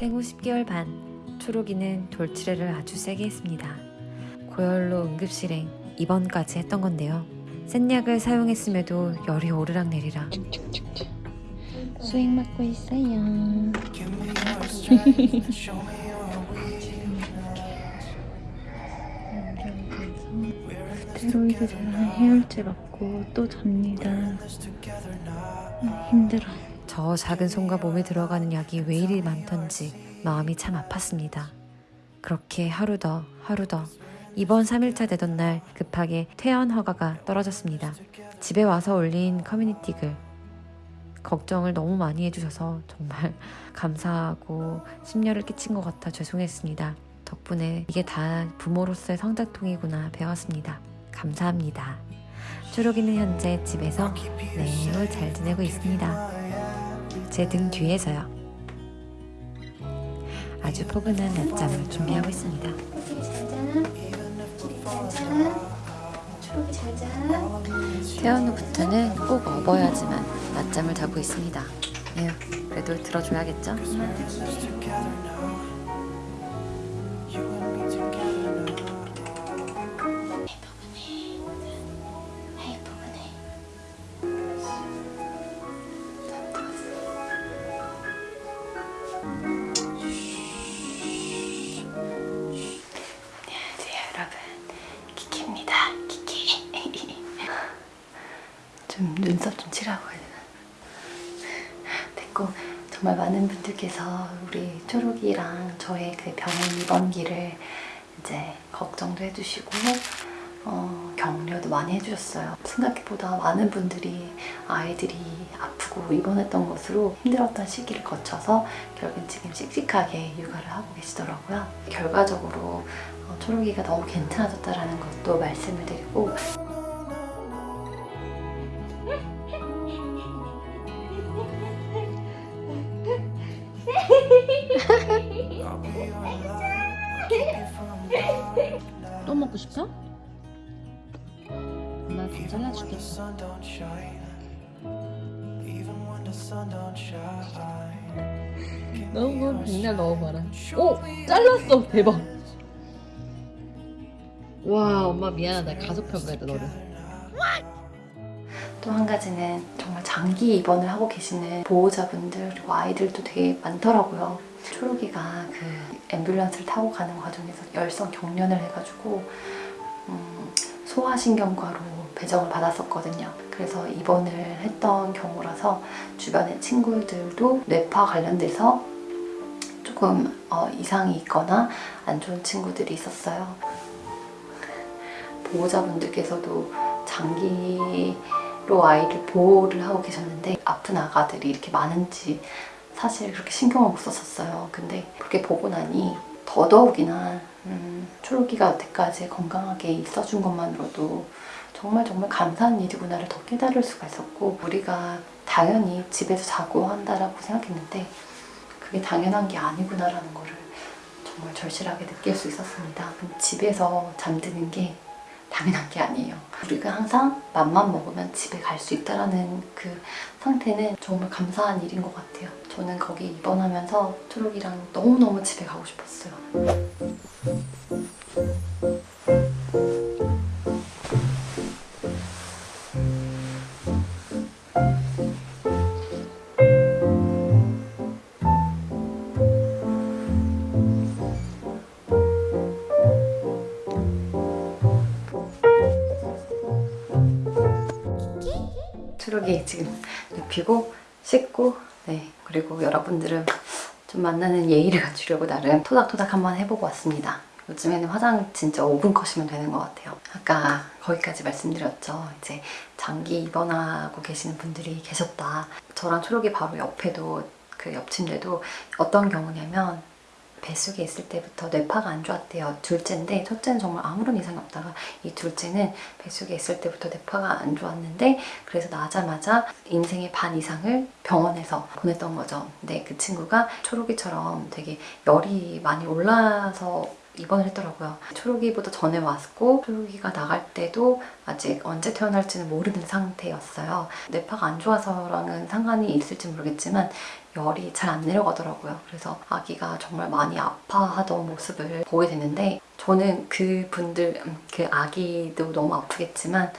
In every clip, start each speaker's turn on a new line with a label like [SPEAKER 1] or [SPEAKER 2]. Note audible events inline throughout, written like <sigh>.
[SPEAKER 1] 생후 10개월 반 초록이는 돌출애를 아주 세게 했습니다. 고열로 응급실행 입원까지 했던 건데요. 센 약을 사용했음에도 열이 오르락내리락
[SPEAKER 2] 수익 맞고 있어요. 스테로이드 제랑 해열제 맞고 또 잡니다. 음, 힘들어.
[SPEAKER 1] 저 작은 손과 몸에 들어가는 약이 왜 이리 많던지 마음이 참 아팠습니다. 그렇게 하루 더 하루 더 이번 3일차 되던 날 급하게 퇴원 허가가 떨어졌습니다. 집에 와서 올린 커뮤니티 글 걱정을 너무 많이 해주셔서 정말 <laughs> 감사하고 심려를 끼친 것 같아 죄송했습니다. 덕분에 이게 다 부모로서의 성자통이구나 배웠습니다. 감사합니다. 초록이는 현재 집에서 매우 잘 지내고 있습니다. 제 등 뒤에서요. 아주 포근한 낮잠을 준비하고 있습니다. 퇴원 후부터는 꼭 업어야지만 낮잠을 자고 있습니다. 에휴, 그래도 들어줘야겠죠?
[SPEAKER 2] 정말 많은 분들께서 우리 초록이랑 저의 그 병원 입원기를 이제 걱정도 해주시고 어, 격려도 많이 해주셨어요. 생각보다 많은 분들이 아이들이 아프고 입원했던 것으로 힘들었던 시기를 거쳐서 결국엔 지금 씩씩하게 육아를 하고 계시더라고요. 결과적으로 어, 초록이가 너무 괜찮아졌다는 것도 말씀을 드리고 또 먹고 싶어? 엄마 좀 잘라주겠어.
[SPEAKER 3] 너무 백날 넣어봐라. 오! 잘랐어! 대박! 와 엄마 미안하다. 가족평가했다 너를.
[SPEAKER 2] 또 한 가지는 정말 장기 입원을 하고 계시는 보호자분들 그리고 아이들도 되게 많더라고요. 초록이가 그 앰뷸런스를 타고 가는 과정에서 열성 경련을 해가지고 음, 소아신경과로 배정을 받았었거든요. 그래서 입원을 했던 경우라서 주변의 친구들도 뇌파 관련돼서 조금 어, 이상이 있거나 안 좋은 친구들이 있었어요. 보호자분들께서도 장기 로 아이를 보호를 하고 계셨는데 아픈 아가들이 이렇게 많은지 사실 그렇게 신경을 못 썼었어요. 근데 그렇게 보고 나니 더더욱이나 음, 초록이가 여태까지 건강하게 있어준 것만으로도 정말 정말 감사한 일이구나를 더 깨달을 수가 있었고 우리가 당연히 집에서 자고 한다라고 생각했는데 그게 당연한 게 아니구나라는 거를 정말 절실하게 느낄 수 있었습니다. 집에서 잠드는 게 당연한 게 아니에요. 우리가 항상 맘만 먹으면 집에 갈 수 있다라는 그 상태는 정말 감사한 일인 것 같아요. 저는 거기 입원하면서 초록이랑 너무너무 집에 가고 싶었어요. 눕히고 씻고 네 그리고 여러분들은 좀 만나는 예의를 갖추려고 나름 토닥토닥 한번 해보고 왔습니다. 요즘에는 화장 진짜 5분 컷이면 되는 것 같아요. 아까 거기까지 말씀드렸죠. 이제 장기 입원하고 계시는 분들이 계셨다. 저랑 초록이 바로 옆에도 그 옆 침대도 어떤 경우냐면 뱃속에 있을 때부터 뇌파가 안 좋았대요. 둘째인데 첫째는 정말 아무런 이상이 없다가 이 둘째는 뱃속에 있을 때부터 뇌파가 안 좋았는데 그래서 나자마자 인생의 반 이상을 병원에서 보냈던 거죠. 근데 그 친구가 초록이처럼 되게 열이 많이 올라서 입원을 했더라고요. 초록이보다 전에 왔고 초록이가 나갈 때도 아직 언제 태어날지는 모르는 상태였어요. 뇌파가 안 좋아서랑은 상관이 있을지 모르겠지만 열이 잘 안 내려가더라고요. 그래서 아기가 정말 많이 아파하던 모습을 보게 됐는데 저는 그 분들, 음, 그 아기도 너무 아프겠지만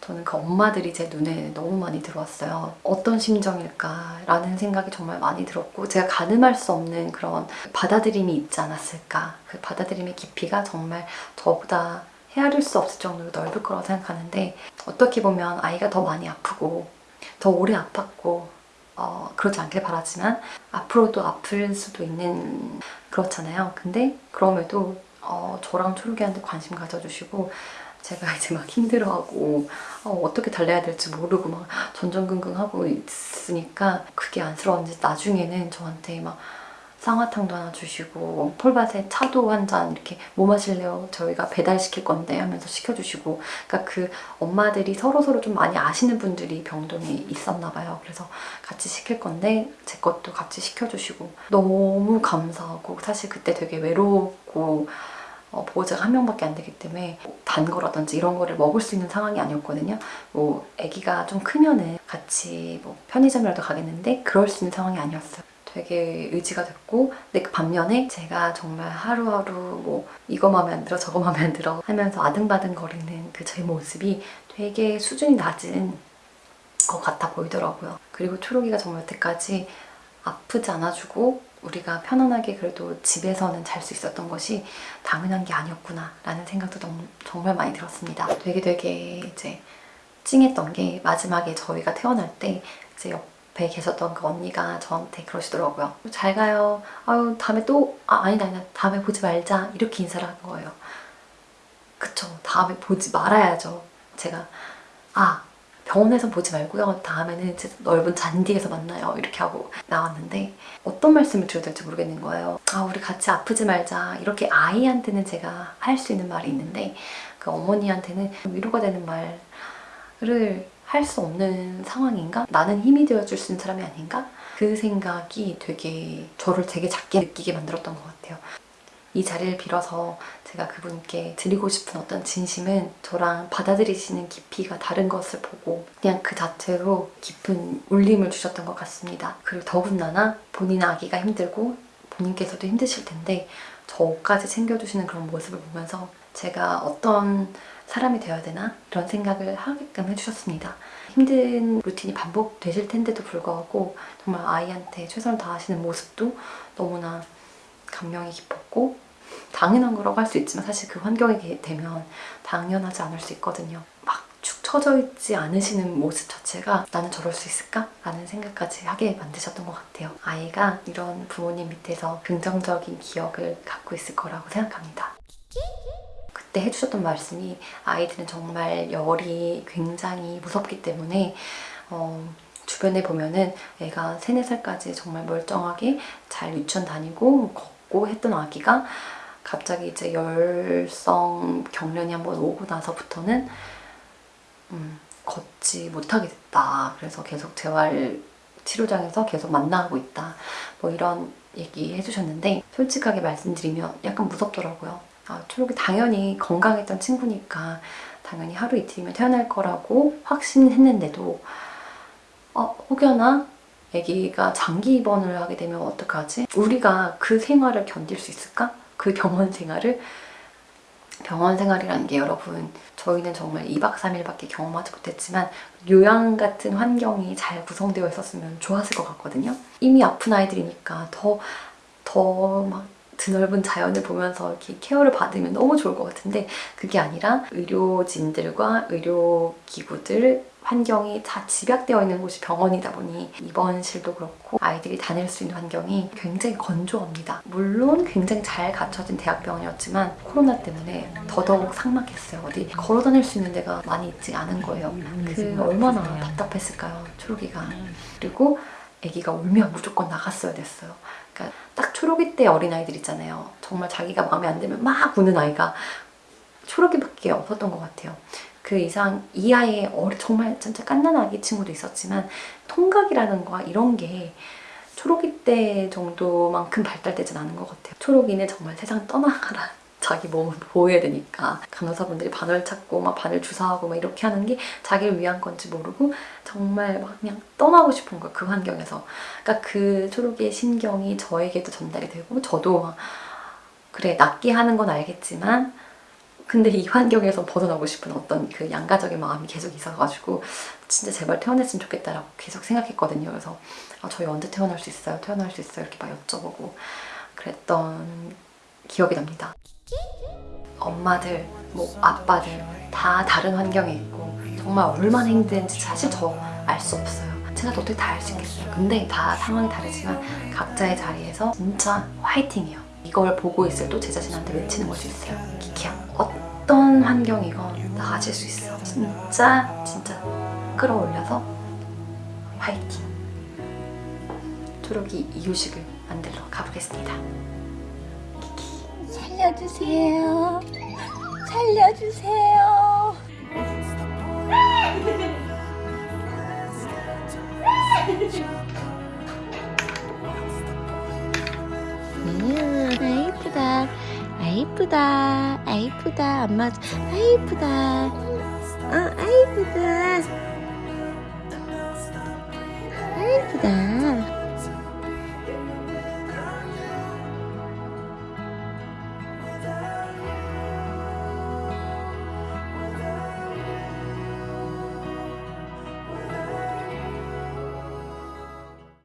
[SPEAKER 2] 저는 그 엄마들이 제 눈에 너무 많이 들어왔어요. 어떤 심정일까라는 생각이 정말 많이 들었고 제가 가늠할 수 없는 그런 받아들임이 있지 않았을까. 그 받아들임의 깊이가 정말 저보다 헤아릴 수 없을 정도로 넓을 거라고 생각하는데 어떻게 보면 아이가 더 많이 아프고 더 오래 아팠고 어, 그러지 않길 바라지만 앞으로도 아플 수도 있는 그렇잖아요. 근데 그럼에도 어, 저랑 초록이한테 관심 가져주시고 제가 이제 막 힘들어하고 어, 떻게 달래야 될지 모르고 막 전전긍긍하고 있으니까 그게 안쓰러운지 나중에는 저한테 막 쌍화탕도 하나 주시고 폴밭에 차도 한 잔 이렇게 뭐 마실래요? 저희가 배달시킬 건데 하면서 시켜주시고 그러니까 그 엄마들이 서로서로 좀 많이 아시는 분들이 병동에 있었나 봐요. 그래서 같이 시킬 건데 제 것도 같이 시켜주시고 너무 감사하고 사실 그때 되게 외롭고 어, 보호자가 한 명밖에 안 되기 때문에 단 거라든지 이런 거를 먹을 수 있는 상황이 아니었거든요. 뭐 아기가 좀 크면은 같이 뭐 편의점이라도 가겠는데 그럴 수 있는 상황이 아니었어요. 되게 의지가 됐고 근데 그 반면에 제가 정말 하루하루 뭐 이거 마음에 안 들어 저거 마음에 안 들어 하면서 아등바등 거리는 그 제 모습이 되게 수준이 낮은 것 같아 보이더라고요. 그리고 초록이가 정말 여태까지 아프지 않아주고 우리가 편안하게 그래도 집에서는 잘 수 있었던 것이 당연한 게 아니었구나 라는 생각도 너무, 정말 많이 들었습니다. 되게 되게 이제 찡했던 게 마지막에 저희가 태어날 때 이제 옆에 계셨던 그 언니가 저한테 그러시더라고요. 잘 가요. 아유 다음에 또 아, 아니다 아니다 다음에 보지 말자 이렇게 인사를 한 거예요. 그쵸 다음에 보지 말아야죠. 제가 아 병원에서 보지 말고요. 다음에는 넓은 잔디에서 만나요. 이렇게 하고 나왔는데 어떤 말씀을 드려야 될지 모르겠는 거예요. 아 우리 같이 아프지 말자. 이렇게 아이한테는 제가 할 수 있는 말이 있는데 그 어머니한테는 위로가 되는 말을 할 수 없는 상황인가? 나는 힘이 되어줄 수 있는 사람이 아닌가? 그 생각이 되게 저를 되게 작게 느끼게 만들었던 것 같아요. 이 자리를 빌어서 제가 그분께 드리고 싶은 어떤 진심은 저랑 받아들이시는 깊이가 다른 것을 보고 그냥 그 자체로 깊은 울림을 주셨던 것 같습니다. 그리고 더군다나 본인 아기가 힘들고 본인께서도 힘드실 텐데 저까지 챙겨주시는 그런 모습을 보면서 제가 어떤 사람이 되어야 되나 이런 생각을 하게끔 해주셨습니다. 힘든 루틴이 반복되실 텐데도 불구하고 정말 아이한테 최선을 다하시는 모습도 너무나 감명이 깊었고 당연한 거라고 할 수 있지만 사실 그 환경에 되면 당연하지 않을 수 있거든요. 막 축 처져 있지 않으시는 모습 자체가 나는 저럴 수 있을까? 라는 생각까지 하게 만드셨던 것 같아요. 아이가 이런 부모님 밑에서 긍정적인 기억을 갖고 있을 거라고 생각합니다. 그때 해주셨던 말씀이 아이들은 정말 열이 굉장히 무섭기 때문에 어, 주변에 보면은 애가 3, 4살까지 정말 멀쩡하게 잘 유치원 다니고 걷고 했던 아기가 갑자기 이제 열성 경련이 한번 오고 나서부터는 음, 걷지 못하게 됐다. 그래서 계속 재활 치료장에서 계속 만나고 있다. 뭐 이런 얘기 해주셨는데 솔직하게 말씀드리면 약간 무섭더라고요. 아, 초록이 당연히 건강했던 친구니까 당연히 하루 이틀이면 태어날 거라고 확신했는데도 어, 혹여나 아기가 장기 입원을 하게 되면 어떡하지? 우리가 그 생활을 견딜 수 있을까? 그 병원 생활을 병원 생활이라는 게 여러분 저희는 정말 2박 3일밖에 경험하지 못했지만 요양 같은 환경이 잘 구성되어 있었으면 좋았을 것 같거든요. 이미 아픈 아이들이니까 더 더 막 드넓은 자연을 보면서 이렇게 케어를 받으면 너무 좋을 것 같은데 그게 아니라 의료진들과 의료기구들 환경이 다 집약되어 있는 곳이 병원이다 보니 입원실도 그렇고 아이들이 다닐 수 있는 환경이 굉장히 건조합니다. 물론 굉장히 잘 갖춰진 대학병원이었지만 코로나 때문에 더더욱 삭막했어요. 어디 걸어 다닐 수 있는 데가 많이 있지 않은 거예요. 그 얼마나 답답했을까요, 초록이가. 그리고 아기가 울면 무조건 나갔어야 됐어요. 그러니까 딱 초록이 때 어린아이들 있잖아요. 정말 자기가 마음에 안 들면 막 우는 아이가 초록이밖에 없었던 것 같아요. 그 이상 이 아이의 어리, 정말 진짜 깐난 아기 친구도 있었지만 통각이라는 거 이런 게 초록이 때 정도만큼 발달되진 않은 것 같아요. 초록이는 정말 세상 떠나가라 자기 몸을 보호해야 되니까 간호사분들이 바늘 찾고 막 바늘 주사하고 막 이렇게 하는 게 자기를 위한 건지 모르고 정말 막 그냥 떠나고 싶은 거예요 그 환경에서 그러니까 그 초록이의 심경이 저에게도 전달이 되고 저도 막 그래 낫게 하는 건 알겠지만 근데 이 환경에서 벗어나고 싶은 어떤 그 양가적인 마음이 계속 있어가지고 진짜 제발 태어났으면 좋겠다라고 계속 생각했거든요. 그래서 아, 저희 언제 태어날 수 있어요? 태어날 수 있어요? 이렇게 막 여쭤보고 그랬던 기억이 납니다. 엄마들, 뭐 아빠들 다 다른 환경에 있고 정말 얼마나 힘든지 사실 저 알 수 없어요. 제가 또 어떻게 다 알 수 있겠어요. 근데 다 상황이 다르지만 각자의 자리에서 진짜 화이팅이에요. 이걸 보고 있을 또 제 자신한테 외치는 걸 수 있어요. 키키야, 어떤 환경이건 나아질 수 있어. 진짜 진짜 끌어올려서 화이팅. 초록이 이유식을 만들러 가보겠습니다.
[SPEAKER 4] 살려주세요. 살려주세요. 음, 아 이쁘다. 아 이쁘다. 아 이쁘다. 엄마 아 이쁘다. 어, 아 이쁘다. 아 이쁘다.